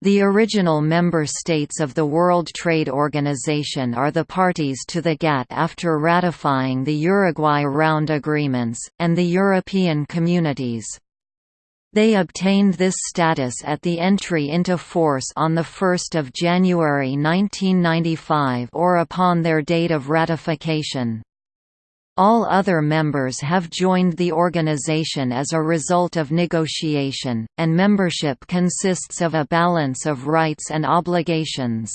The original member states of the World Trade Organization are the parties to the GATT after ratifying the Uruguay Round Agreements, and the European Communities. They obtained this status at the entry into force on 1 January 1995 or upon their date of ratification. All other members have joined the organization as a result of negotiation, and membership consists of a balance of rights and obligations.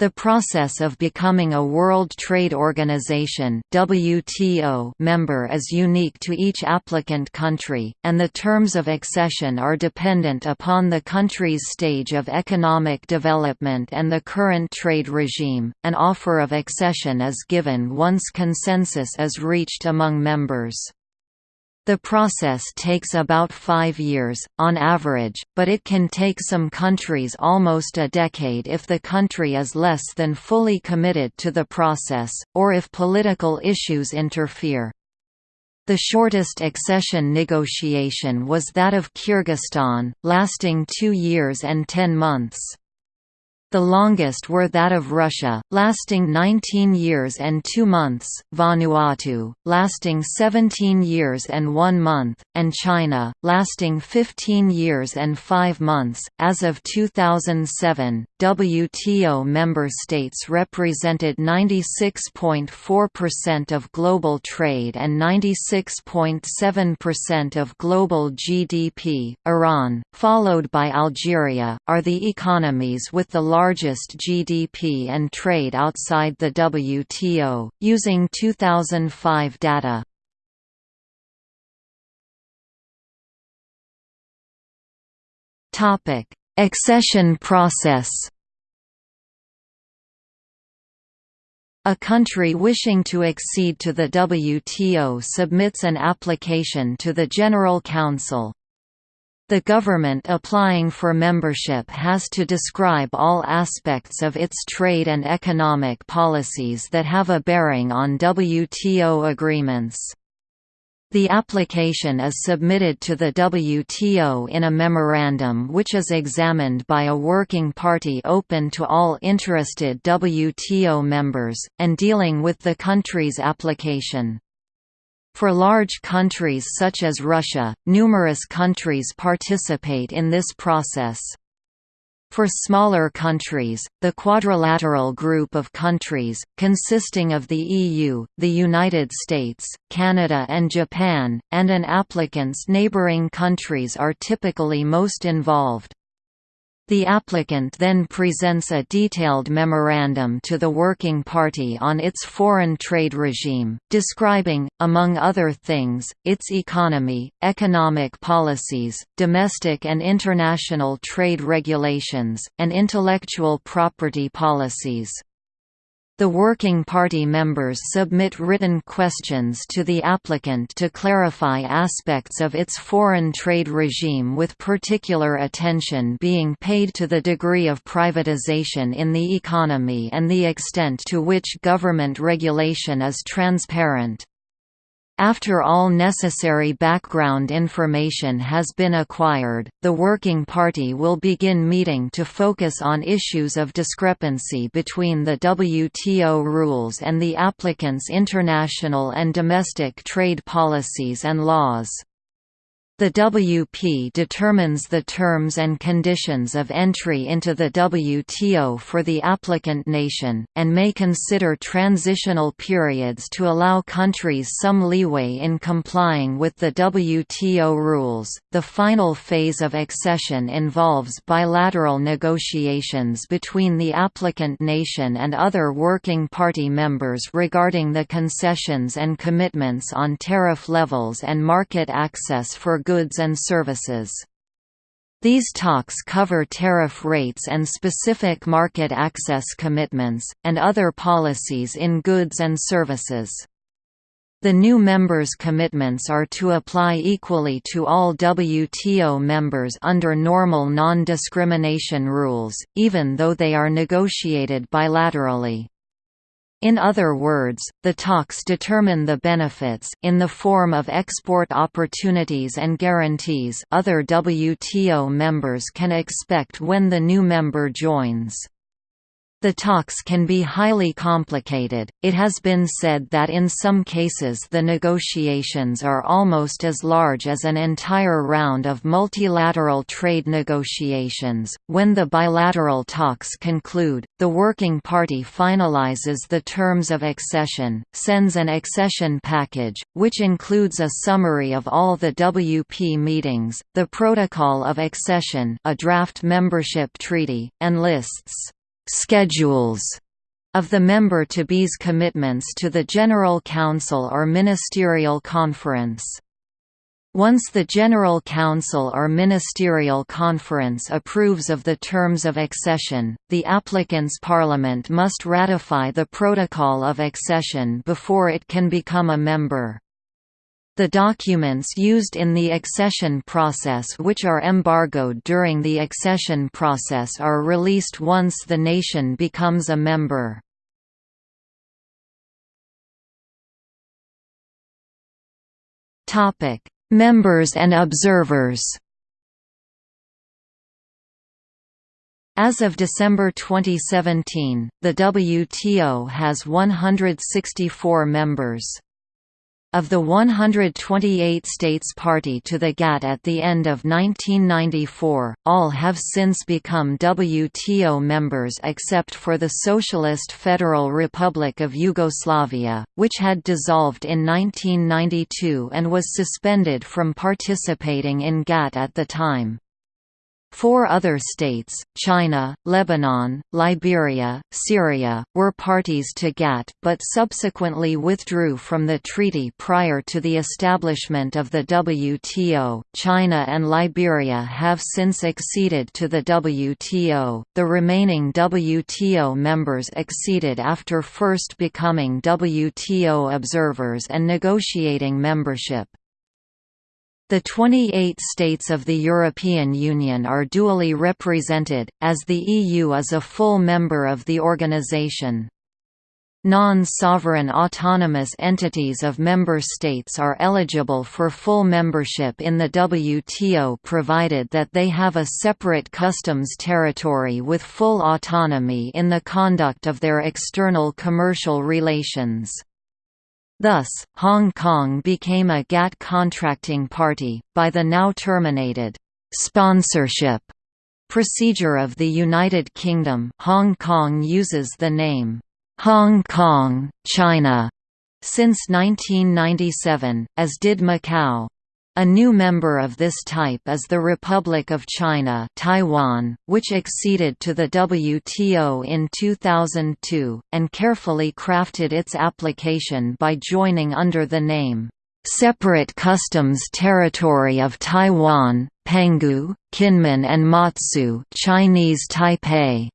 The process of becoming a World Trade Organization WTO member is unique to each applicant country, and the terms of accession are dependent upon the country's stage of economic development and the current trade regime. An offer of accession is given once consensus is reached among members. The process takes about five years, on average, but it can take some countries almost a decade if the country is less than fully committed to the process, or if political issues interfere. The shortest accession negotiation was that of Kyrgyzstan, lasting two years and ten months. The longest were that of Russia, lasting 19 years and 2 months, Vanuatu, lasting 17 years and 1 month, and China, lasting 15 years and 5 months. As of 2007, WTO member states represented 96.4% of global trade and 96.7% of global GDP. Iran, followed by Algeria, are the economies with the largest GDP and trade outside the WTO, using 2005 data. Accession process A country wishing to accede to the WTO submits an application to the General Council, the government applying for membership has to describe all aspects of its trade and economic policies that have a bearing on WTO agreements. The application is submitted to the WTO in a memorandum which is examined by a working party open to all interested WTO members, and dealing with the country's application. For large countries such as Russia, numerous countries participate in this process. For smaller countries, the Quadrilateral Group of countries, consisting of the EU, the United States, Canada and Japan, and an applicant's neighboring countries are typically most involved. The applicant then presents a detailed memorandum to the Working Party on its foreign trade regime, describing, among other things, its economy, economic policies, domestic and international trade regulations, and intellectual property policies. The Working Party members submit written questions to the applicant to clarify aspects of its foreign trade regime with particular attention being paid to the degree of privatization in the economy and the extent to which government regulation is transparent. After all necessary background information has been acquired, the Working Party will begin meeting to focus on issues of discrepancy between the WTO rules and the applicant's international and domestic trade policies and laws. The WP determines the terms and conditions of entry into the WTO for the applicant nation, and may consider transitional periods to allow countries some leeway in complying with the WTO rules. The final phase of accession involves bilateral negotiations between the applicant nation and other working party members regarding the concessions and commitments on tariff levels and market access for goods and services. These talks cover tariff rates and specific market access commitments, and other policies in goods and services. The new members' commitments are to apply equally to all WTO members under normal non-discrimination rules, even though they are negotiated bilaterally. In other words, the talks determine the benefits in the form of export opportunities and guarantees other WTO members can expect when the new member joins. The talks can be highly complicated. It has been said that in some cases the negotiations are almost as large as an entire round of multilateral trade negotiations. When the bilateral talks conclude, the working party finalizes the terms of accession, sends an accession package, which includes a summary of all the WP meetings, the protocol of accession, a draft membership treaty, and lists schedules of the member-to-be's commitments to the General Council or Ministerial Conference. Once the General Council or Ministerial Conference approves of the terms of accession, the applicant's parliament must ratify the Protocol of Accession before it can become a member. The documents used in the accession process which are embargoed during the accession process are released once the nation becomes a member. Members and observers As of December 2017, the WTO has 164 members. Of the 128 states party to the GATT at the end of 1994, all have since become WTO members except for the Socialist Federal Republic of Yugoslavia, which had dissolved in 1992 and was suspended from participating in GATT at the time. Four other states, China, Lebanon, Liberia, Syria, were parties to GATT but subsequently withdrew from the treaty prior to the establishment of the WTO. China and Liberia have since acceded to the WTO. The remaining WTO members acceded after first becoming WTO observers and negotiating membership. The 28 states of the European Union are dually represented, as the EU is a full member of the organisation. Non-sovereign autonomous entities of member states are eligible for full membership in the WTO provided that they have a separate customs territory with full autonomy in the conduct of their external commercial relations. Thus, Hong Kong became a GATT contracting party, by the now terminated «sponsorship» procedure of the United Kingdom Hong Kong uses the name «Hong Kong, China» since 1997, as did Macau. A new member of this type is the Republic of China Taiwan, which acceded to the WTO in 2002, and carefully crafted its application by joining under the name, "'Separate Customs Territory of Taiwan, Penghu, Kinmen and Matsu Chinese Taipei'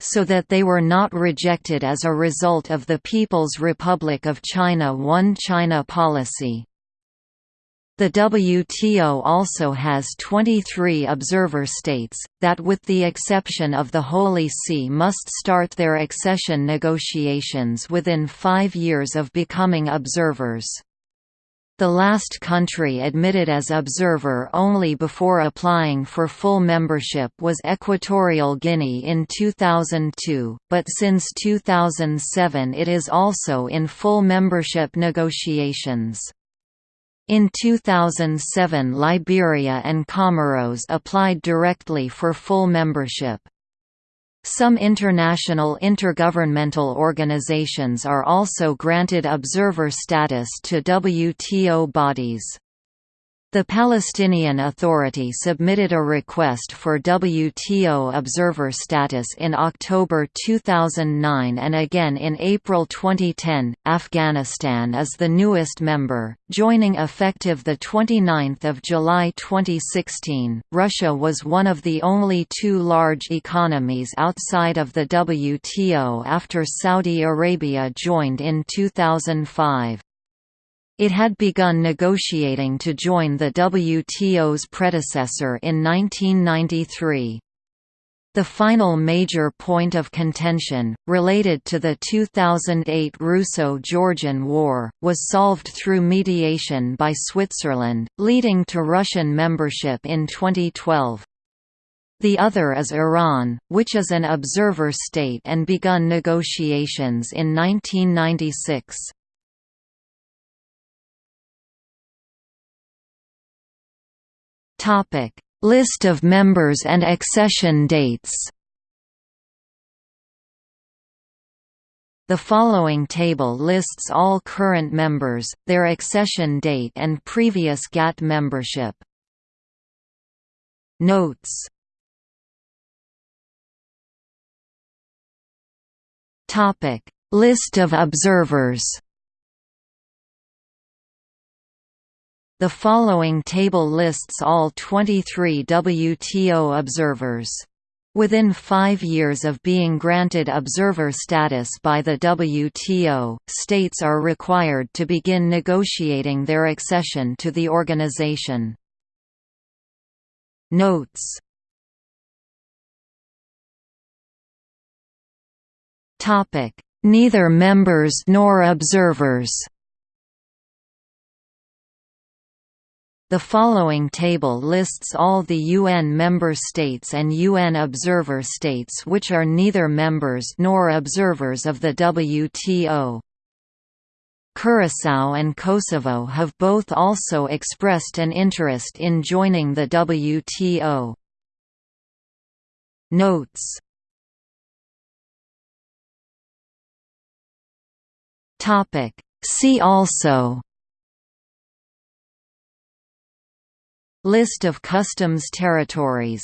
so that they were not rejected as a result of the People's Republic of China One China policy. The WTO also has 23 observer states, that with the exception of the Holy See must start their accession negotiations within five years of becoming observers. The last country admitted as observer only before applying for full membership was Equatorial Guinea in 2002, but since 2007 it is also in full membership negotiations. In 2007 Liberia and Comoros applied directly for full membership. Some international intergovernmental organizations are also granted observer status to WTO bodies. The Palestinian Authority submitted a request for WTO observer status in October 2009 and again in April 2010. Afghanistan is the newest member, joining effective the 29th of July 2016. Russia was one of the only two large economies outside of the WTO after Saudi Arabia joined in 2005. It had begun negotiating to join the WTO's predecessor in 1993. The final major point of contention, related to the 2008 Russo-Georgian War, was solved through mediation by Switzerland, leading to Russian membership in 2012. The other is Iran, which is an observer state and begun negotiations in 1996. List of members and accession dates. The following table lists all current members, their accession date and previous GATT membership. Notes. List of observers The following table lists all 23 WTO observers. Within five years of being granted observer status by the WTO, states are required to begin negotiating their accession to the organization. Notes Neither members nor observers The following table lists all the UN member states and UN observer states which are neither members nor observers of the WTO. Curaçao and Kosovo have both also expressed an interest in joining the WTO. Notes See also List of customs territories